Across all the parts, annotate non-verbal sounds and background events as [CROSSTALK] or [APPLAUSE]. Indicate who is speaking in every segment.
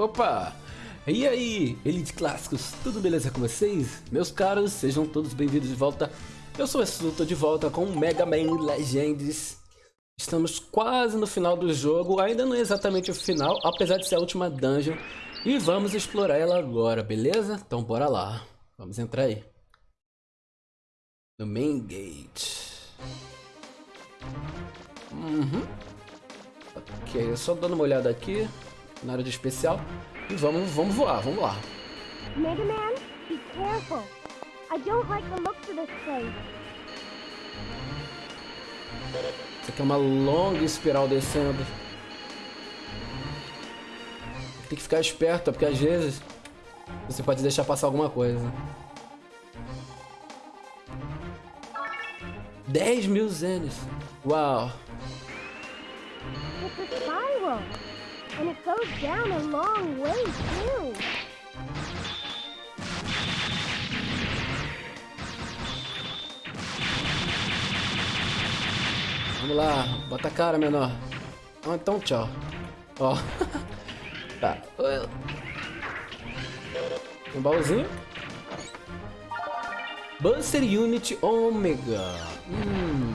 Speaker 1: Opa! E aí, Elite Clássicos, tudo beleza com vocês? Meus caros, sejam todos bem-vindos de volta. Eu sou o tô de volta com Mega Man Legends. Estamos quase no final do jogo, ainda não é exatamente o final, apesar de ser a última dungeon. E vamos explorar ela agora, beleza? Então bora lá, vamos entrar aí. No Main Gate. Uhum. Ok, só dando uma olhada aqui na área de especial. E vamos, vamos voar, vamos lá.
Speaker 2: Mega Man, be careful. I don't like the looks of this place.
Speaker 1: Isso aqui é uma longa espiral descendo. Tem que ficar esperto, porque às vezes você pode deixar passar alguma coisa. 10 mil zenes. Uau.
Speaker 2: It's a spiral. And it goes down a long way, too.
Speaker 1: Vamos lá, bota a cara, menor. Ah, então tchau. Ó. [LAUGHS] tá. Um baúzinho. Buster Unit Omega. Hum.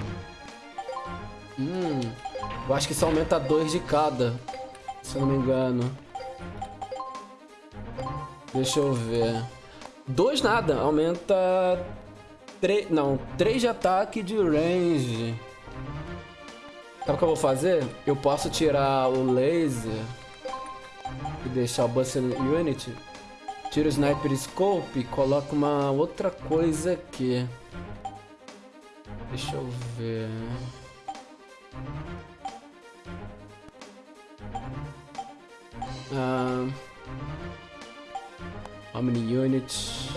Speaker 1: Hum. Eu acho que isso aumenta dois de cada. Se eu não me engano. Deixa eu ver. Dois nada. Aumenta... Três... Não. Três de ataque de range. Sabe o que eu vou fazer? Eu posso tirar o laser e deixar o Buster Unit. Tiro o Sniper Scope e coloco uma outra coisa aqui. Deixa eu ver. Ah, how many units?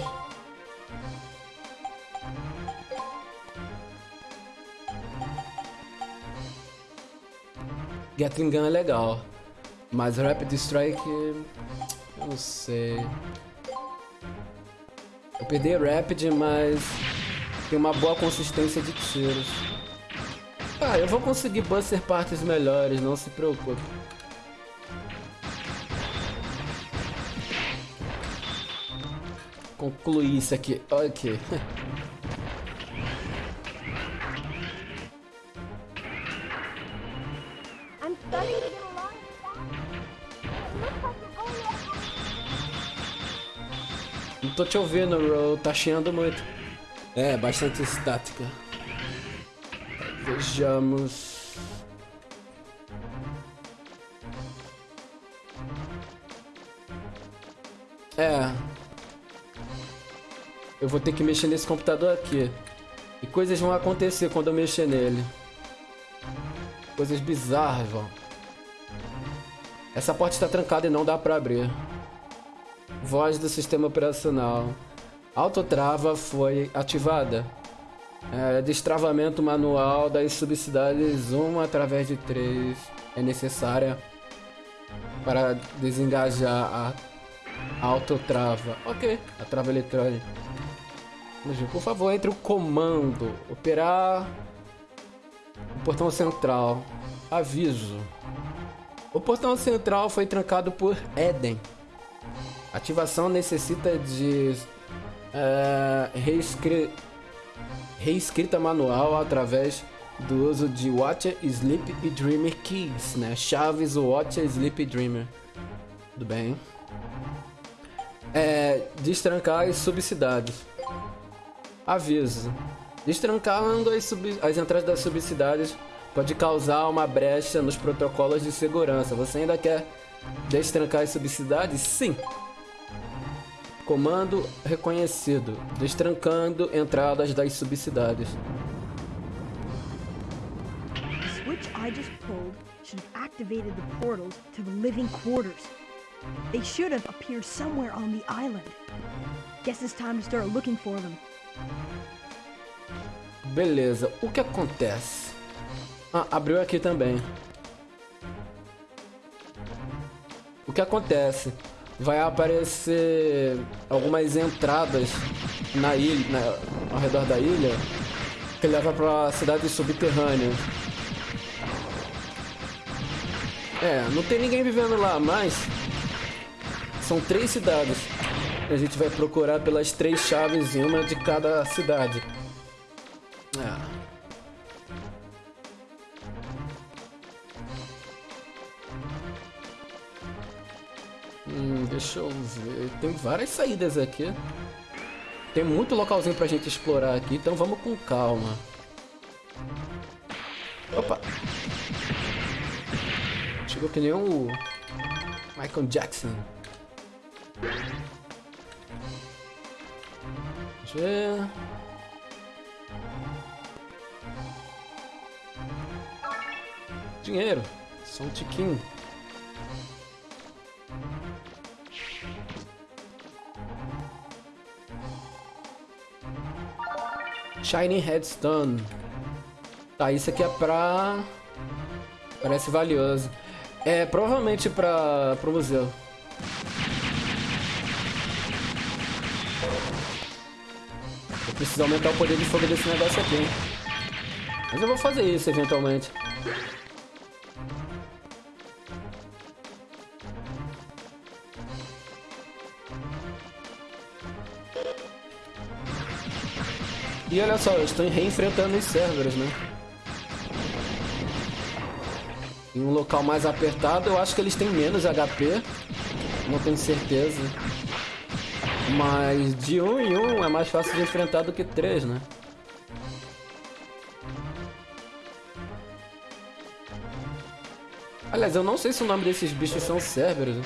Speaker 1: Gatling Gun é legal, mas Rapid Strike, eu não sei. Eu perdi Rapid, mas tem uma boa consistência de tiros. Ah, eu vou conseguir Buster partes melhores, não se preocupe. Concluir isso aqui. Ok. Não tô te ouvindo, Ro. Tá chiando muito. É, bastante estática. Vejamos. É. Eu vou ter que mexer nesse computador aqui. E coisas vão acontecer quando eu mexer nele. Coisas bizarras, vão. Essa porta está trancada e não dá pra abrir. Voz do sistema operacional. Autotrava foi ativada. É, destravamento manual das subcidades 1 através de 3 é necessária para desengajar a autotrava. Ok, a trava eletrônica. Por favor, entre o comando. Operar o portão central. Aviso. O portão central foi trancado por Eden. Ativação necessita de reescri... reescrita manual através do uso de Watcher, Sleep e Dreamer Keys, né? Chaves Watcher, Sleep e Dreamer. Tudo bem. É, destrancar as subcidades. Aviso. Destrancando as, as entradas das subcidades pode causar uma brecha nos protocolos de segurança. Você ainda quer destrancar as subcidades? Sim. Comando reconhecido. Destrancando entradas das subcidades.
Speaker 3: Switch. Guess it's time to start looking for them.
Speaker 1: Beleza, o que acontece? Ah, abriu aqui também. O que acontece? Vai aparecer algumas entradas na ilha, na- ao redor da ilha, que leva pra cidade subterrânea. É, não tem ninguém vivendo lá, mas São três cidades. A gente vai procurar pelas três chaves em uma de cada cidade. É. Hum, deixa eu ver. Tem várias saídas aqui. Tem muito localzinho pra gente explorar aqui, então vamos com calma. Opa! Chegou que nem o Michael Jackson. Ver. Dinheiro. Só um tiquinho. Shining Headstone. Tá, isso aqui é pra... Parece valioso. É, provavelmente pra, pro museu. Preciso aumentar o poder de fogo desse negócio aqui, hein? Mas eu vou fazer isso eventualmente. E olha só, eu estou reenfrentando os Cerberus, né? Em um local mais apertado, eu acho que eles têm menos HP. Não tenho certeza. Mas de um em um é mais fácil de enfrentar do que três, né? Aliás, eu não sei se o nome desses bichos são Cerberus. Né?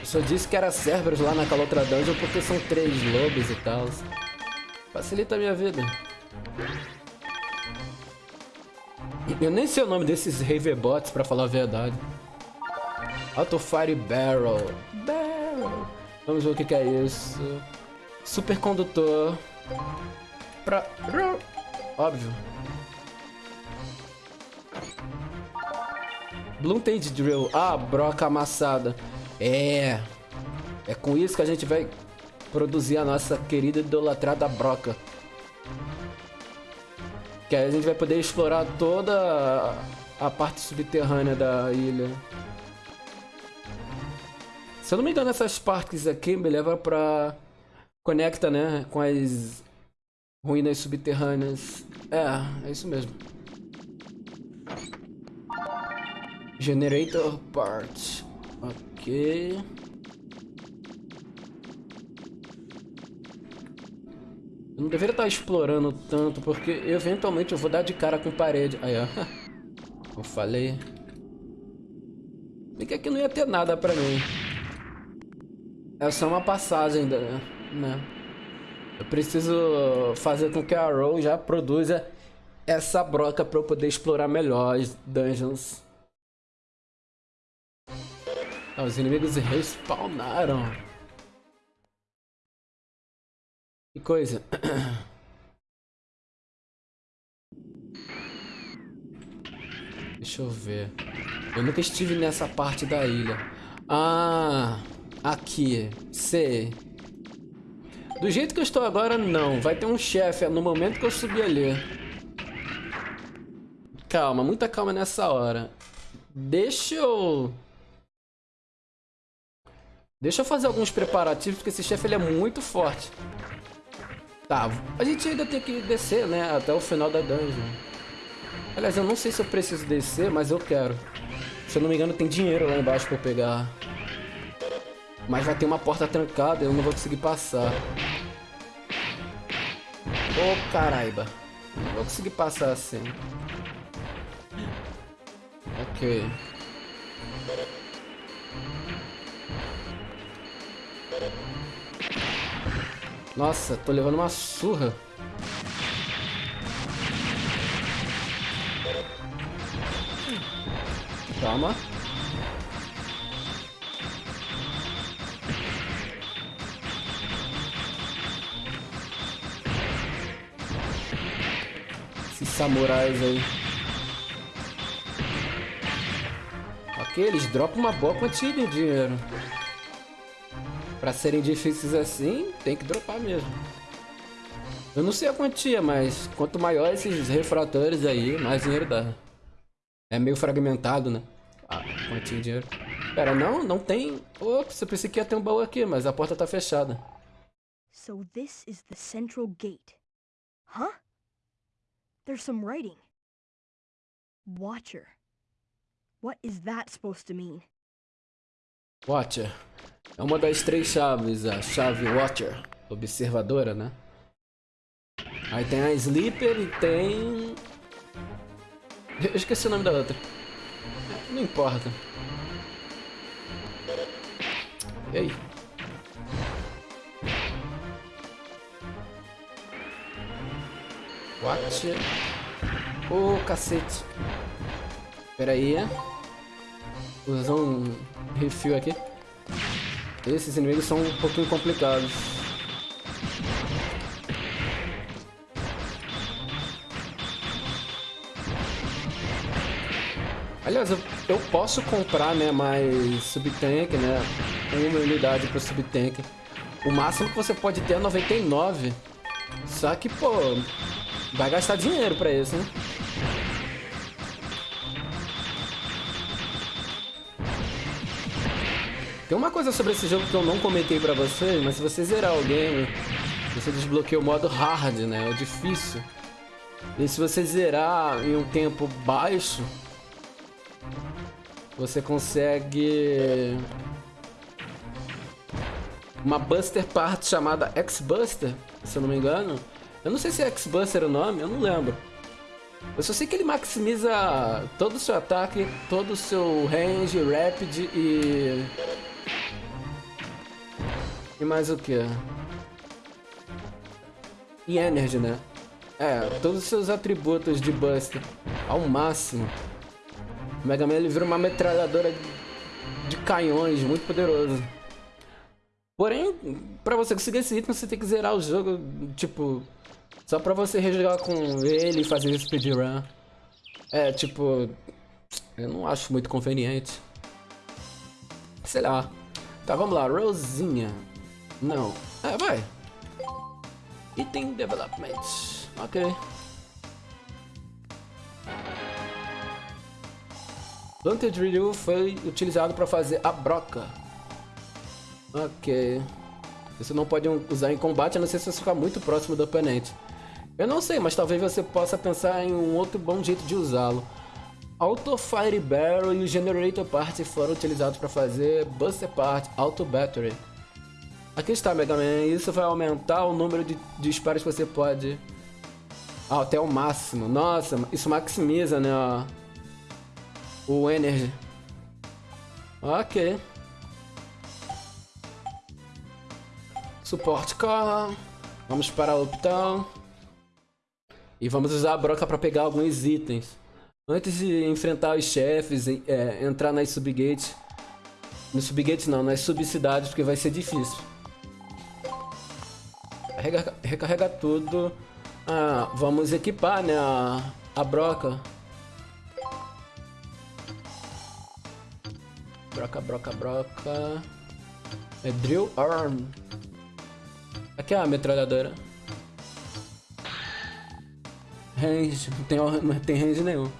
Speaker 1: Eu só disse que era Cerberus lá naquela outra dungeon porque são três lobos e tal. Facilita a minha vida. Eu nem sei o nome desses Raverbots, pra falar a verdade. Auto Fire Barrel. Barrel. Vamos ver o que, que é isso. Supercondutor. Pra... Óbvio. Bluntend Drill. Ah, broca amassada. É. É com isso que a gente vai produzir a nossa querida idolatrada broca. Que aí a gente vai poder explorar toda a parte subterrânea da ilha. Se eu não me engano, essas partes aqui me levam pra... Conecta, né? Com as ruínas subterrâneas. É, é isso mesmo. Generator Parts. Ok. Eu não deveria estar explorando tanto, porque eventualmente eu vou dar de cara com parede. Aí, ó. [LAUGHS] Eu falei. E que aqui não ia ter nada pra mim. É só uma passagem, né? Eu preciso fazer com que a Row já produza essa broca pra eu poder explorar melhor as dungeons. Ah, os inimigos respawnaram. Que coisa. Deixa eu ver. Eu nunca estive nessa parte da ilha. Ah, aqui. Sei. Do jeito que eu estou agora, não. Vai ter um chefe no momento que eu subir ali. Calma, muita calma nessa hora. Deixa eu... Deixa eu fazer alguns preparativos, porque esse chefe ele é muito forte. Tá, a gente ainda tem que descer, né? Até o final da dungeon. Aliás, eu não sei se eu preciso descer, mas eu quero. Se eu não me engano, tem dinheiro lá embaixo pra eu pegar. Mas vai ter uma porta trancada e eu não vou conseguir passar. Ô, oh, caraiba. Não vou conseguir passar assim. Ok. Nossa, tô levando uma surra. Calma. Samurais aí. Ok, eles dropam uma boa quantia de dinheiro. Pra serem difíceis assim, tem que dropar mesmo. Eu não sei a quantia, mas quanto maior esses refratores aí, mais dinheiro dá. É meio fragmentado, né? A quantia de dinheiro. Pera, não, não tem... Ops, eu pensei que ia ter um baú aqui, mas a porta tá fechada.
Speaker 3: So this is the central gate. Huh? There's some writing. Watcher. What is that supposed to mean?
Speaker 1: Watcher. É uma das três chaves, a chave Watcher. Observadora, né? Aí tem a Sleeper e tem... Eu esqueci o nome da outra. Não importa. E aí? Watcher. Ô, oh, cacete. Pera aí. Usar um refil aqui. Esses inimigos são um pouquinho complicados. Aliás, eu, eu posso comprar, né, mais subtank, né? Uma unidade para subtank. O máximo que você pode ter é 99. Só que, pô, vai gastar dinheiro pra isso, né? Tem uma coisa sobre esse jogo que eu não comentei pra vocês, mas se você zerar o game, você desbloqueia o modo hard, né? O difícil. E se você zerar em um tempo baixo, você consegue uma Buster Part chamada X-Buster, se eu não me engano. Eu não sei se é X-Buster o nome, eu não lembro. Eu só sei que ele maximiza todo o seu ataque, todo o seu range, rapid e... E mais o que? E energy, né? É, todos os seus atributos de Buster ao máximo. O Mega Man ele vira uma metralhadora de canhões, muito poderoso. Porém, pra você conseguir esse item, você tem que zerar o jogo, tipo... Só pra você rejogar com ele e fazer speedrun. É, tipo... Eu não acho muito conveniente. Sei lá. Tá, vamos lá. Rosinha. Não. É, vai. Item Development. Ok. Planted Ryu foi utilizado para fazer a broca. Ok. Você não pode usar em combate, a não ser se você ficar muito próximo do oponente. Eu não sei, mas talvez você possa pensar em um outro bom jeito de usá-lo. Auto Fire Barrel e o Generator Part foram utilizados para fazer Buster Part Auto Battery. Aqui está, Mega Man. Isso vai aumentar o número de disparos que você pode... Ah, até o máximo. Nossa, isso maximiza, né? o Energy. Ok. Suporte car. Vamos para o Uptown. E vamos usar a broca para pegar alguns itens. Antes de enfrentar os chefes, é, entrar nas subgates. Nos subgates não, nas subcidades, porque vai ser difícil. Recarrega, recarrega tudo. Ah, vamos equipar, né, a, a broca. Broca, broca, broca. É Drill Arm. Aqui é a metralhadora. Range, não tem, não tem range nenhum.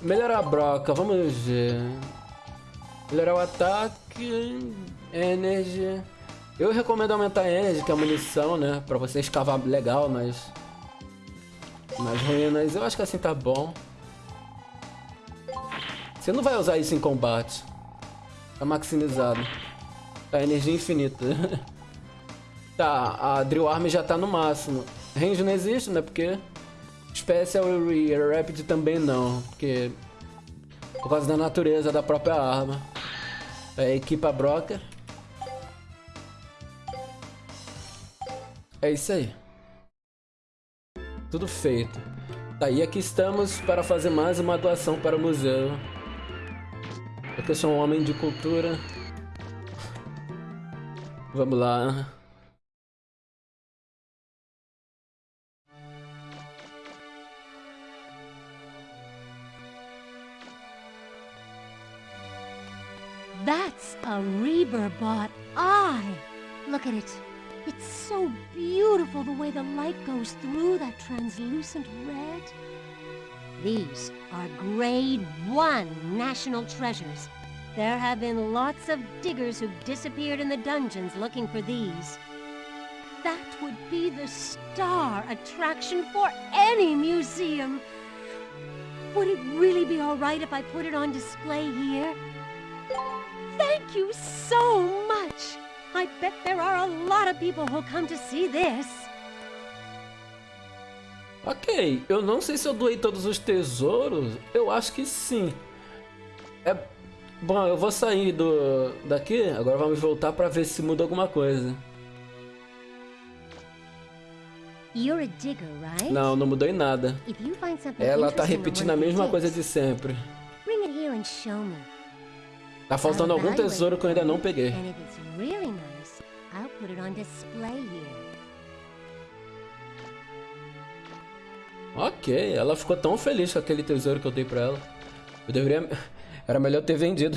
Speaker 1: Melhorar a broca, vamos ver. Melhorar o ataque. Energy. Eu recomendo aumentar a energy, que é a munição, né? Pra você escavar legal nas, nas ruínas. Eu acho que assim tá bom. Você não vai usar isso em combate. Tá maximizado. Tá, energia infinita. [LAUGHS] tá, a Drill Arm já tá no máximo. Range não existe, né? Porque... Special e Rapid também não. Porque... Por causa da natureza da própria arma. É, equipa broca. É isso aí. Tudo feito. E aqui estamos para fazer mais uma doação para o museu. Porque eu sou um homem de cultura. Vamos lá.
Speaker 2: A Reaver-bought eye. Look at it. It's so beautiful the way the light goes through that translucent red. These are grade one national treasures. There have been lots of diggers who've disappeared in the dungeons looking for these. That would be the star attraction for any museum. Would it really be all right if I put it on display here? Thank you so much. I bet there are a lot of people who'll come to see this.
Speaker 1: Ok, eu não sei se eu doei todos os tesouros. Eu acho que sim. É... Bom, eu vou sair do daqui. Agora vamos voltar para ver se muda alguma coisa.
Speaker 2: You're a digger, right?
Speaker 1: Não, não mudou em nada. Ela tá repetindo a mesma coisa de sempre.
Speaker 2: Bring it here and show me.
Speaker 1: Tá faltando algum tesouro que eu ainda não peguei. Ok, ela ficou tão feliz com aquele tesouro que eu dei pra ela. Eu deveria... [LAUGHS] Era melhor ter vendido.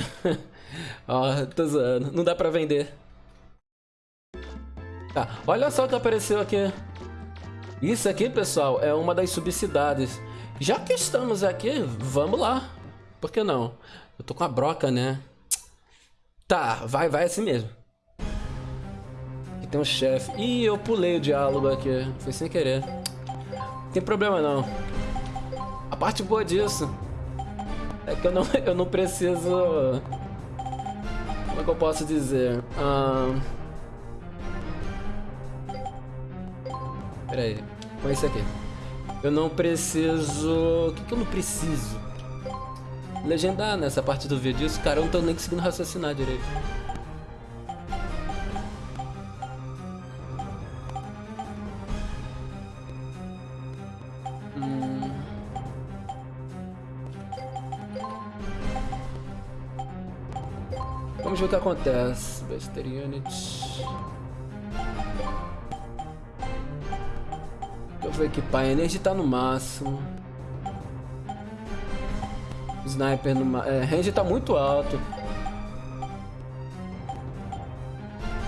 Speaker 1: Ó, [LAUGHS] tô zoando. Não dá pra vender. Tá, olha só o que apareceu aqui. Isso aqui, pessoal, é uma das subcidades. Já que estamos aqui, vamos lá. Por que não? Eu tô com a broca, né? Tá, vai, vai assim mesmo. Aqui tem um chefe. Ih, eu pulei o diálogo aqui. Foi sem querer. Não tem problema não. A parte boa disso é que eu não, [LAUGHS] eu não preciso... Como é que eu posso dizer? Ah... Pera aí. Com esse aqui. Eu não preciso... O que, que eu não preciso? Legendar nessa parte do vídeo. Isso, cara, eu não tô nem conseguindo raciocinar direito. Hum. Vamos ver o que acontece. Buster Unit. Eu vou equipar. A energia tá no máximo. Sniper no. É, range tá muito alto.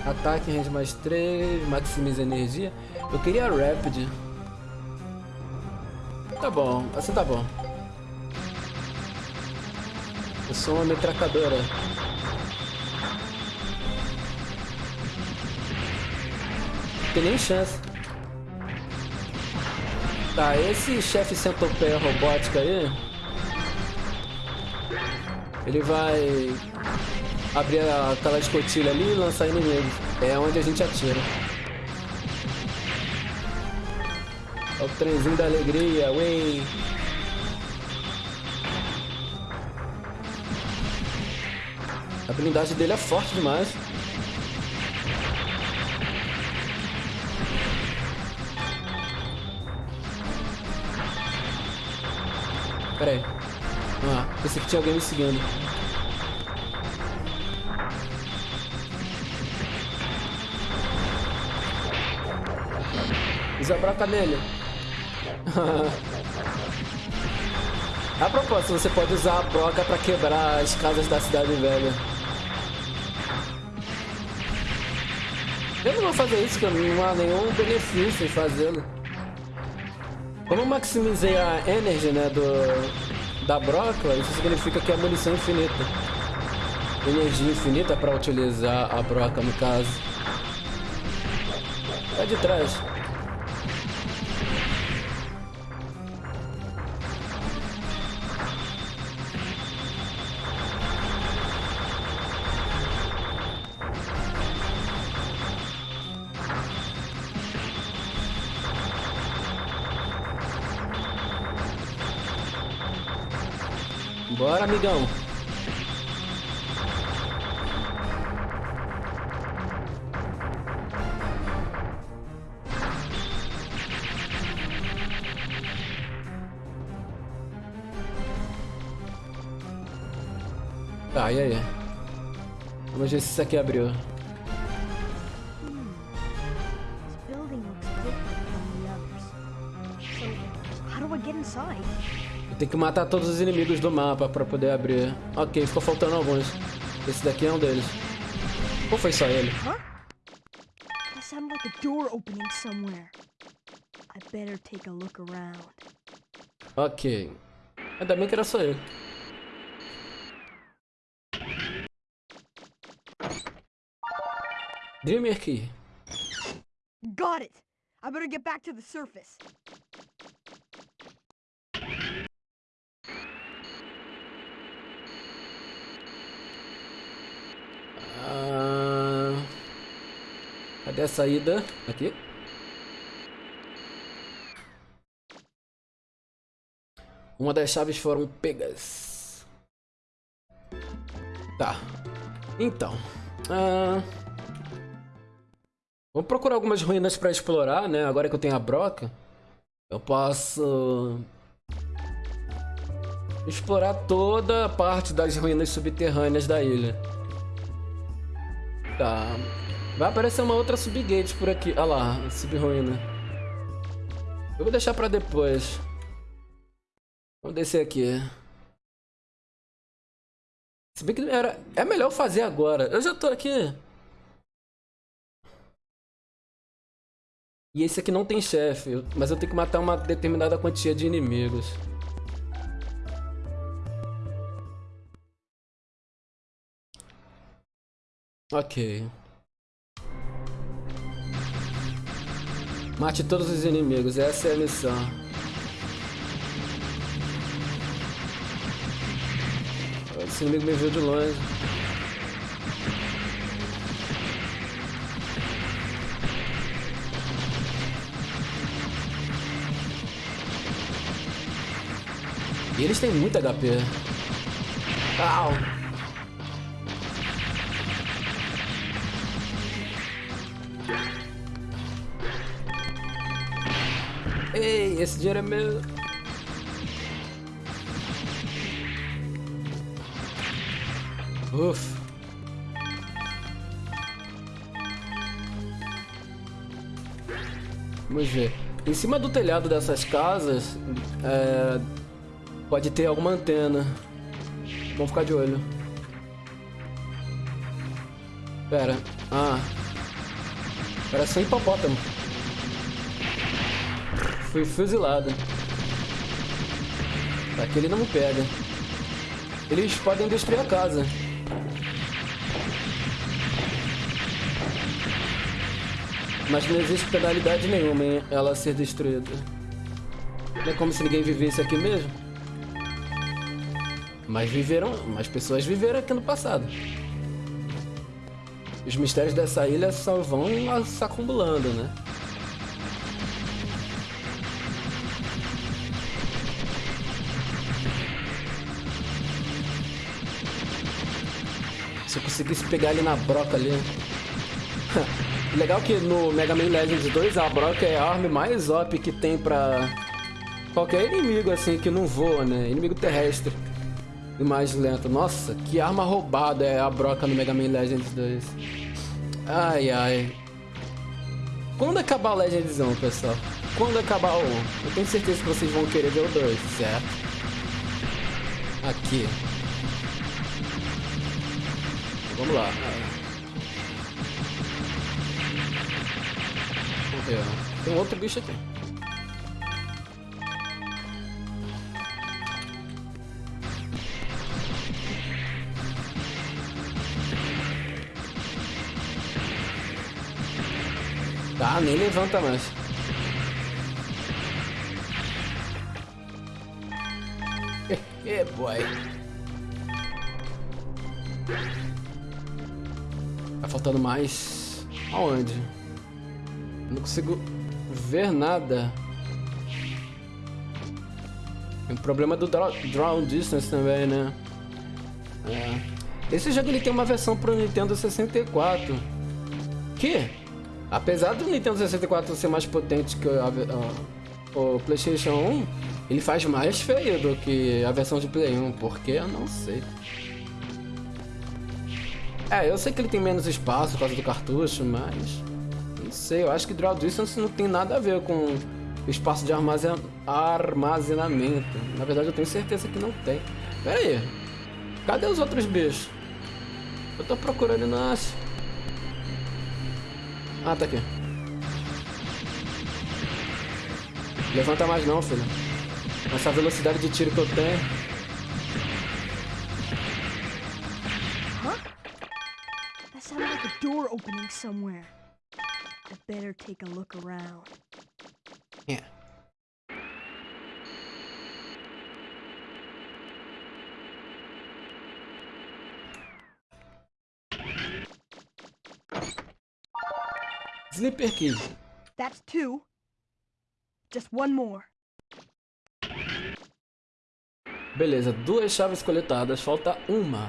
Speaker 1: Ataque, range mais 3. Maximiza energia. Eu queria Rapid. Tá bom, assim tá bom. Eu sou uma metracadora. Tem nem chance. Tá, esse chefe centopeia robótica aí... Ele vai abrir aquela escotilha ali e lançar inimigos. É onde a gente atira. É o trenzinho da alegria, ué. A blindagem dele é forte demais. Pera aí. Pensei que tinha alguém me seguindo. Broca nele. [LAUGHS] a propósito, você pode usar a broca pra quebrar as casas da cidade velha. Eu não vou fazer isso, porque não há nenhum benefício em fazê-lo. Como eu maximizei a energy, né, do, da broca, isso significa que é munição infinita. Energia infinita para utilizar a broca, no caso. Tá de trás. Bora, amigão. Tá, e aí? Vamos ver se isso aqui abriu. Tem que matar todos os inimigos do mapa pra poder abrir. Ok, ficou faltando alguns. Esse daqui é um deles. Ou foi só ele? Ok. Ainda bem que era só ele. Dreamer Key.
Speaker 3: Got it! I better get back to the surface.
Speaker 1: A saída? Aqui. Uma das chaves foram pegas. Tá. Então. Ah, vamos procurar algumas ruínas para explorar, né? Agora que eu tenho a broca. Eu posso... Explorar toda a parte das ruínas subterrâneas da ilha. Tá. Vai aparecer uma outra subgate por aqui. Olha lá, subruína. Eu vou deixar pra depois. Vamos descer aqui. Se bem que era... é melhor fazer agora. Eu já tô aqui. E esse aqui não tem chefe, mas eu tenho que matar uma determinada quantia de inimigos. Ok. Mate todos os inimigos, essa é a missão. Esse inimigo me viu de longe. E eles têm muito HP. Au! Ei, esse dinheiro é meu. Ufa. Vamos ver. Em cima do telhado dessas casas, é, pode ter alguma antena. Vamos ficar de olho. Pera. Ah. Parece um hipopótamo. Fui fuzilado. Aqui ele não me pega. Eles podem destruir a casa. Mas não existe penalidade nenhuma em ela ser destruída. Não é como se ninguém vivesse aqui mesmo. Mas viveram, mais pessoas viveram aqui no passado. Os mistérios dessa ilha só vão se acumulando, né? Conseguisse pegar ele na broca ali. [LAUGHS] Legal que no Mega Man Legends 2 a broca é a arma mais OP que tem pra qualquer inimigo assim que não voa, né? Inimigo terrestre e mais lento. Nossa, que arma roubada é a broca no Mega Man Legends 2. Ai ai. Quando acabar o Legends 1, pessoal? Quando acabar o 1? Eu tenho certeza que vocês vão querer ver o 2, certo? Aqui. Vamos lá. Vamos ver. Tem outro bicho aqui. Tá, nem levanta mais. [LAUGHS] É, boy. Faltando mais. Aonde? Não consigo ver nada. Tem um problema do draw, draw Distance também, né? É. Esse jogo ele tem uma versão pro Nintendo 64. Que, apesar do Nintendo 64 ser mais potente que a, a, o PlayStation 1, ele faz mais feio do que a versão de Play 1. Porque eu não sei. É, eu sei que ele tem menos espaço por causa do cartucho, mas... Não sei, eu acho que Draw Distance não tem nada a ver com espaço de armazen... armazenamento. Na verdade, eu tenho certeza que não tem. Pera aí. Cadê os outros bichos? Eu tô procurando e não acho. Ah, tá aqui. Levanta mais não, filho. Essa velocidade de tiro que eu tenho...
Speaker 3: door opening somewhere. I better take a look around.
Speaker 1: É. Sleeper Key.
Speaker 3: That's two. Just one more.
Speaker 1: Beleza, duas chaves coletadas, falta uma.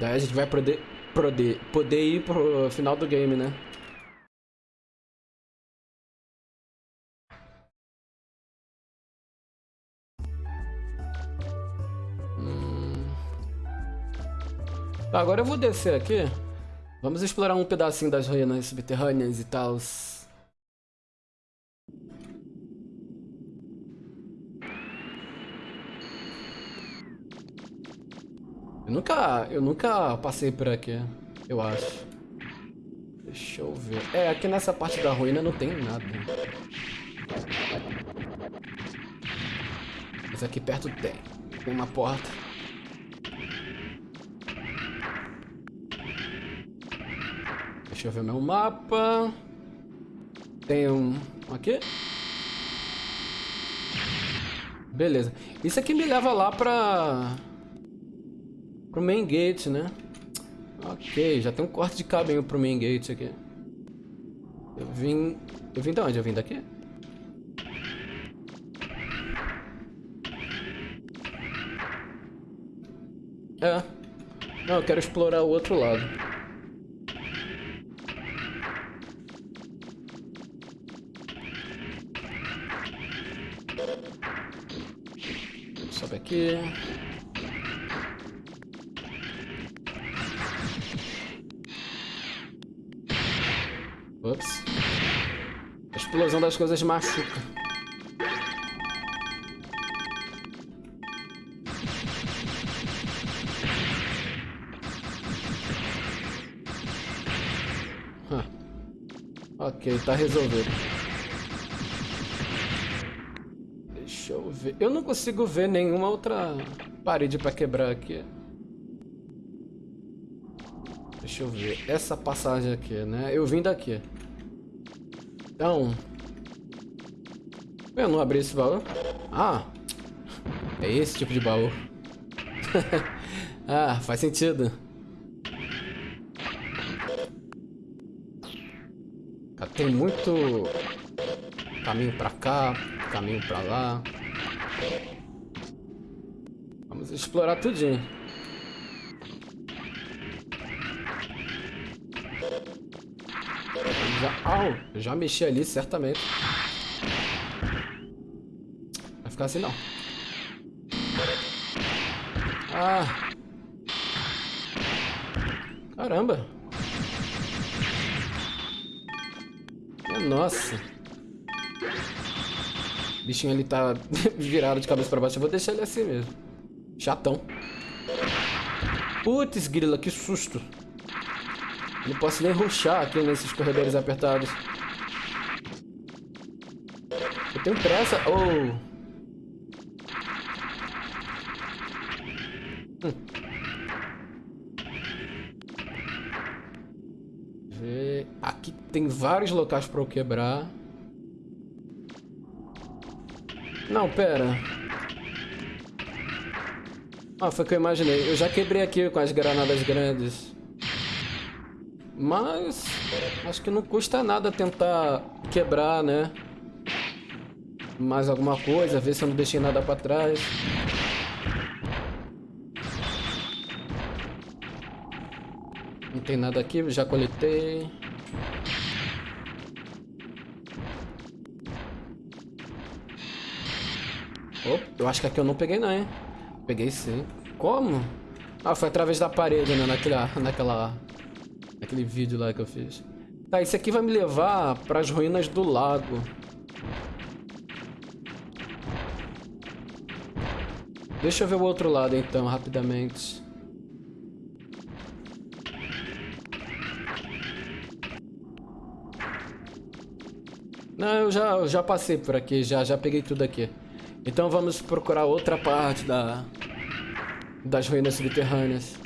Speaker 1: Daí a gente vai poder, poder, poder ir pro final do game, né? Hum. Tá, agora eu vou descer aqui. Vamos explorar um pedacinho das ruínas subterrâneas e tal. Eu nunca, eu nunca passei por aqui, eu acho. Deixa eu ver. É, aqui nessa parte da ruína não tem nada. Mas aqui perto tem. Tem uma porta. Deixa eu ver meu mapa. Tem um... Aqui? Beleza. Isso aqui me leva lá pra... Pro main gate, né? Ok, já tem um corte de caminho pro main gate aqui. Eu vim... Eu vim de onde? Eu vim daqui? É. Não, eu quero explorar o outro lado. Sobe aqui. Explosão das coisas machuca. Ok, tá resolvido. Deixa eu ver. Eu não consigo ver nenhuma outra parede pra quebrar aqui. Deixa eu ver. Essa passagem aqui, né? Eu vim daqui. Então... Eu não abri esse baú. Ah! É esse tipo de baú. [LAUGHS] ah, faz sentido. Tem muito caminho pra cá, caminho pra lá. Vamos explorar tudinho. Já, oh, já mexi ali, certamente. Vai ficar assim, não. Ah. Caramba. Nossa. O bichinho ali tá [LAUGHS] virado de cabeça pra baixo. Eu vou deixar ele assim mesmo. Chatão. Putz, grila, que susto. Não posso nem ruxar aqui nesses corredores apertados. Eu tenho pressa. Oh. Hum. Ver. Aqui tem vários locais para eu quebrar. Não, pera. Ah, foi o que eu imaginei. Eu já quebrei aqui com as granadas grandes. Mas acho que não custa nada tentar quebrar, né? Mais alguma coisa, ver se eu não deixei nada pra trás. Não tem nada aqui, já coletei. Oh, eu acho que aqui eu não peguei não, hein? Peguei sim. Como? Ah, foi através da parede, né? Naquela, naquela Aquele vídeo lá que eu fiz. Tá, esse aqui vai me levar para as ruínas do lago. Deixa eu ver o outro lado então, rapidamente. Não, eu já, eu já passei por aqui, já, já peguei tudo aqui. Então vamos procurar outra parte da, das ruínas subterrâneas.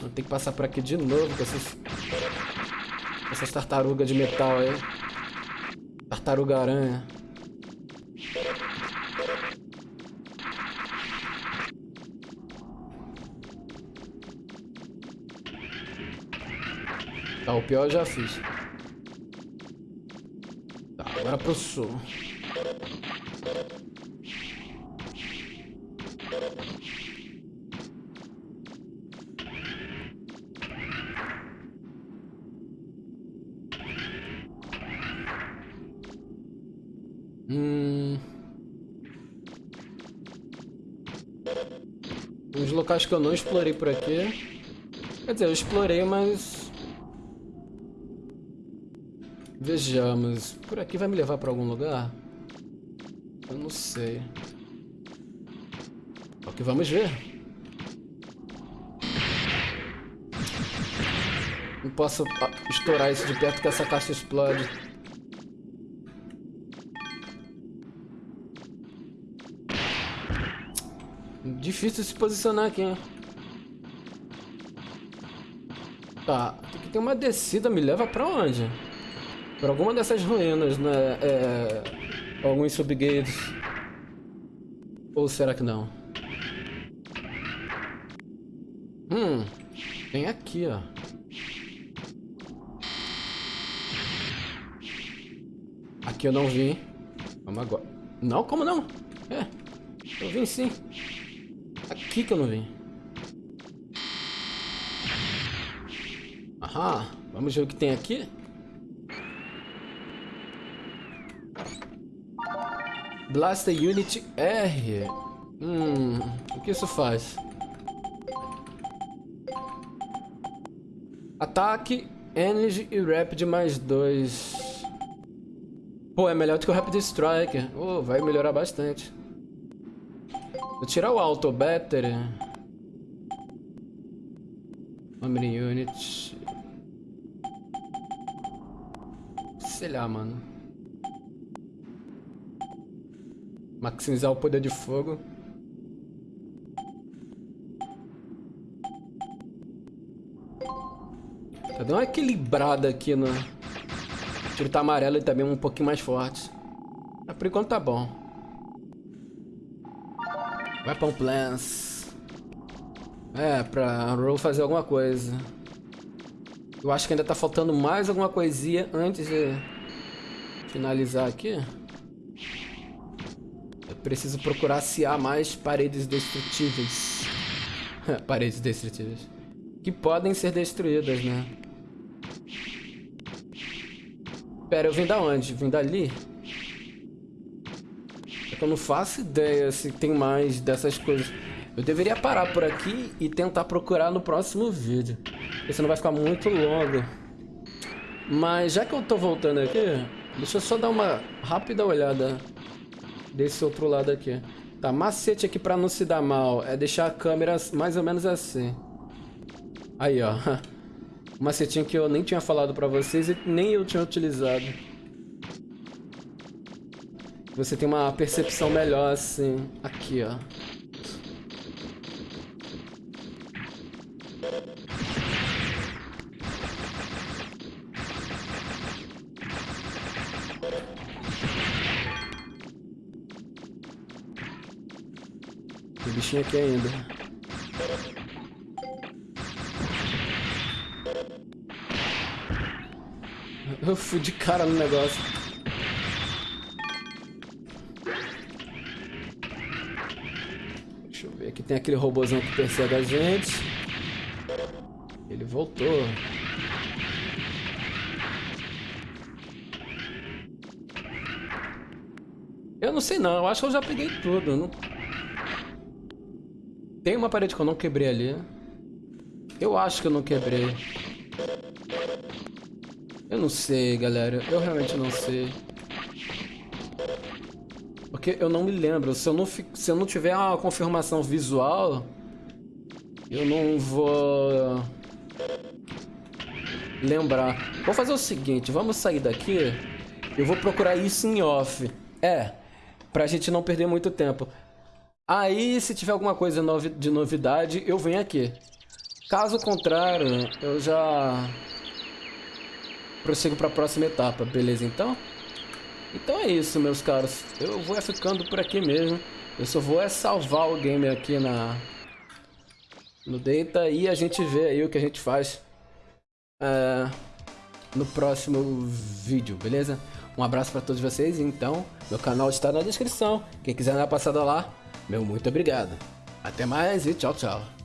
Speaker 1: Vou ter que passar por aqui de novo com essas... Essas tartarugas de metal aí. Tartaruga aranha. Tá, o pior eu já fiz. Tá, agora pro sul. Hum... Locais que eu não explorei por aqui. Quer dizer, eu explorei, mas... Vejamos. Por aqui vai me levar pra algum lugar? Eu não sei. O que vamos ver. Não posso ah, estourar isso de perto que essa caixa explode. Difícil se posicionar aqui, hein? Tá, aqui tem uma descida, me leva pra onde? Pra alguma dessas ruínas, né? É... Alguns subgates. Ou será que não? Hum, tem aqui, ó. Aqui eu não vi. Vamos agora. Não, como não? É, eu vim sim. Aqui que eu não vim. Aham, vamos ver o que tem aqui. Blaster Unit R. Hum, o que isso faz? Ataque, Energy e Rapid mais dois. Pô, é melhor do que o Rapid Striker. Oh, vai melhorar bastante. Vou tirar o Auto Battery. Memory Unit. Sei lá, mano. Maximizar o poder de fogo. Tá dando uma equilibrada aqui no... O tiro tá amarelo e também um pouquinho mais forte. Mas por enquanto tá bom. Weapon plans. É, pra Roll fazer alguma coisa. Eu acho que ainda tá faltando mais alguma coisinha antes de finalizar aqui. Eu preciso procurar se há mais paredes destrutíveis. [LAUGHS] paredes destrutíveis. Que podem ser destruídas, né? Pera, eu vim da onde? Vim dali? Que eu não faço ideia se tem mais dessas coisas. Eu deveria parar por aqui e tentar procurar no próximo vídeo. Porque senão vai ficar muito longo. Mas já que eu tô voltando aqui, deixa eu só dar uma rápida olhada desse outro lado aqui. Tá, macete aqui pra não se dar mal é deixar a câmera mais ou menos assim. Aí, ó. [LAUGHS] Macetinho que eu nem tinha falado pra vocês e nem eu tinha utilizado. Você tem uma percepção melhor assim. Aqui, ó. Tem bichinho aqui ainda. Eu fui de cara no negócio. Tem aquele robôzão que persegue a gente. Ele voltou. Eu não sei não, eu acho que eu já peguei tudo. Não... Tem uma parede que eu não quebrei ali. Eu acho que eu não quebrei. Eu não sei, galera. Eu realmente não sei. Porque eu não me lembro. Se eu não, se eu não tiver uma confirmação visual, eu não vou lembrar. Vou fazer o seguinte, vamos sair daqui. Eu vou procurar isso em off. É, pra gente não perder muito tempo. Aí, se tiver alguma coisa de novidade, eu venho aqui. Caso contrário, eu já prossigo para a próxima etapa, beleza então? Então é isso, meus caros. Eu vou ficando por aqui mesmo. Eu só vou é salvar o game aqui na no Data e a gente vê aí o que a gente faz é, no próximo vídeo, beleza? Um abraço para todos vocês, então, meu canal está na descrição. Quem quiser dar uma passada lá, meu muito obrigado. Até mais e tchau, tchau.